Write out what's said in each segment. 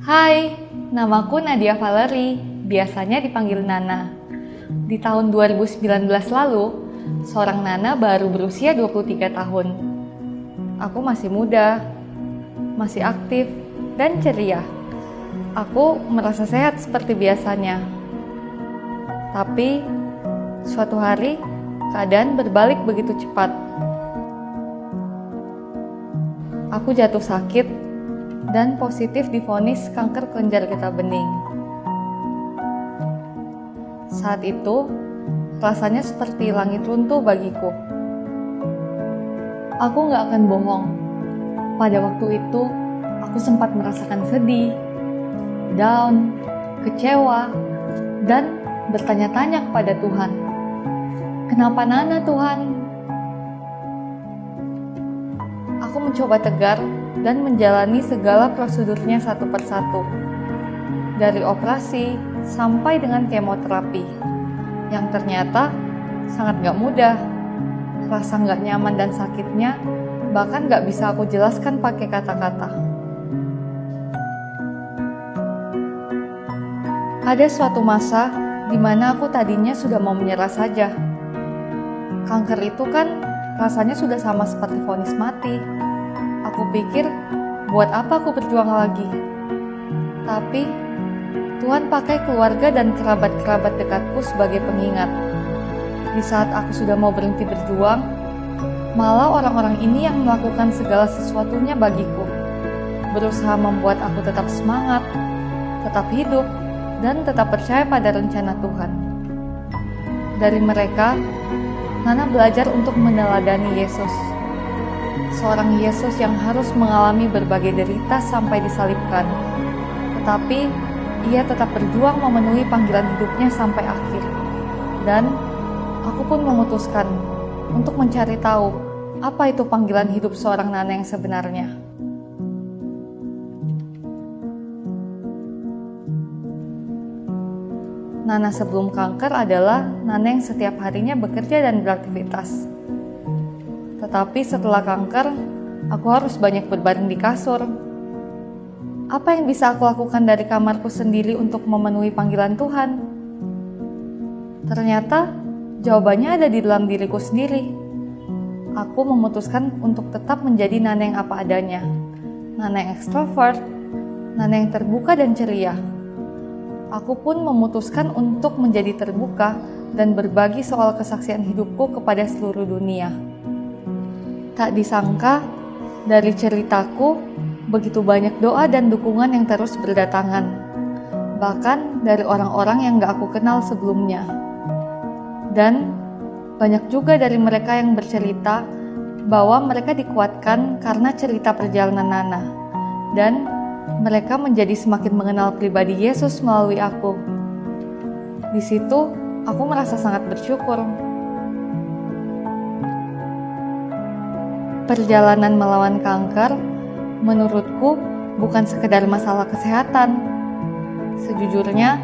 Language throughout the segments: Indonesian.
Hai, namaku Nadia Valery, biasanya dipanggil Nana. Di tahun 2019 lalu, seorang Nana baru berusia 23 tahun. Aku masih muda, masih aktif, dan ceria. Aku merasa sehat seperti biasanya. Tapi, suatu hari, keadaan berbalik begitu cepat. Aku jatuh sakit dan positif difonis kanker kelenjar getah bening. Saat itu, rasanya seperti langit runtuh bagiku. Aku gak akan bohong. Pada waktu itu, aku sempat merasakan sedih, down, kecewa, dan bertanya-tanya kepada Tuhan. Kenapa Nana Tuhan? Aku mencoba tegar dan menjalani segala prosedurnya satu persatu. Dari operasi sampai dengan kemoterapi. Yang ternyata sangat gak mudah. Rasa gak nyaman dan sakitnya bahkan gak bisa aku jelaskan pakai kata-kata. Ada suatu masa di mana aku tadinya sudah mau menyerah saja. Kanker itu kan rasanya sudah sama seperti vonis mati. Aku pikir, buat apa aku berjuang lagi? Tapi, Tuhan pakai keluarga dan kerabat-kerabat dekatku sebagai pengingat. Di saat aku sudah mau berhenti berjuang, malah orang-orang ini yang melakukan segala sesuatunya bagiku. Berusaha membuat aku tetap semangat, tetap hidup, dan tetap percaya pada rencana Tuhan. Dari mereka, Nana belajar untuk meneladani Yesus seorang Yesus yang harus mengalami berbagai derita sampai disalibkan. Tetapi ia tetap berjuang memenuhi panggilan hidupnya sampai akhir. Dan aku pun memutuskan untuk mencari tahu apa itu panggilan hidup seorang Nana yang sebenarnya. Nana sebelum kanker adalah Nana yang setiap harinya bekerja dan beraktivitas tetapi setelah kanker, aku harus banyak berbaring di kasur. Apa yang bisa aku lakukan dari kamarku sendiri untuk memenuhi panggilan Tuhan? Ternyata jawabannya ada di dalam diriku sendiri. Aku memutuskan untuk tetap menjadi Nana yang apa adanya. Nana yang ekstrovert, Nana yang terbuka dan ceria. Aku pun memutuskan untuk menjadi terbuka dan berbagi soal kesaksian hidupku kepada seluruh dunia. Tak disangka, dari ceritaku, begitu banyak doa dan dukungan yang terus berdatangan. Bahkan dari orang-orang yang gak aku kenal sebelumnya. Dan banyak juga dari mereka yang bercerita bahwa mereka dikuatkan karena cerita perjalanan Nana. Dan mereka menjadi semakin mengenal pribadi Yesus melalui aku. Di situ, aku merasa sangat bersyukur perjalanan melawan kanker menurutku bukan sekedar masalah kesehatan. Sejujurnya,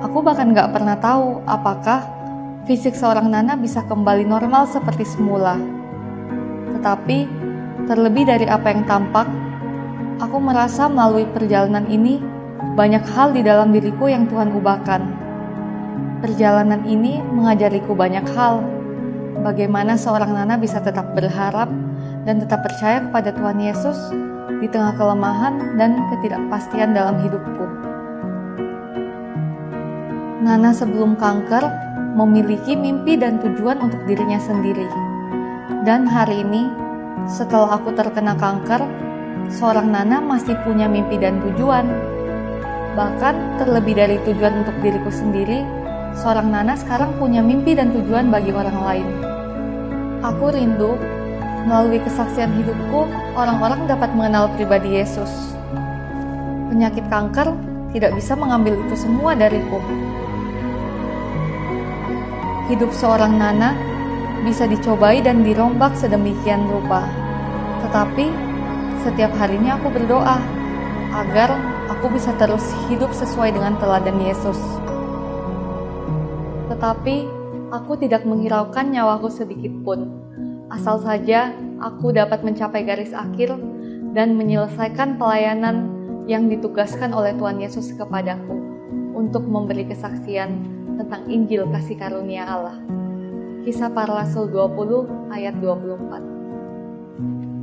aku bahkan gak pernah tahu apakah fisik seorang Nana bisa kembali normal seperti semula. Tetapi, terlebih dari apa yang tampak, aku merasa melalui perjalanan ini banyak hal di dalam diriku yang Tuhan ubahkan. Perjalanan ini mengajariku banyak hal. Bagaimana seorang Nana bisa tetap berharap dan tetap percaya kepada Tuhan Yesus di tengah kelemahan dan ketidakpastian dalam hidupku. Nana sebelum kanker memiliki mimpi dan tujuan untuk dirinya sendiri. Dan hari ini, setelah aku terkena kanker, seorang Nana masih punya mimpi dan tujuan. Bahkan terlebih dari tujuan untuk diriku sendiri, seorang Nana sekarang punya mimpi dan tujuan bagi orang lain. Aku rindu Melalui kesaksian hidupku, orang-orang dapat mengenal pribadi Yesus. Penyakit kanker tidak bisa mengambil itu semua dariku. Hidup seorang Nana bisa dicobai dan dirombak sedemikian rupa. Tetapi, setiap harinya aku berdoa agar aku bisa terus hidup sesuai dengan teladan Yesus. Tetapi, aku tidak menghiraukan nyawaku sedikit pun asal saja aku dapat mencapai garis akhir dan menyelesaikan pelayanan yang ditugaskan oleh Tuhan Yesus kepadaku untuk memberi kesaksian tentang Injil kasih karunia Allah. Kisah para Rasul 20 ayat 24.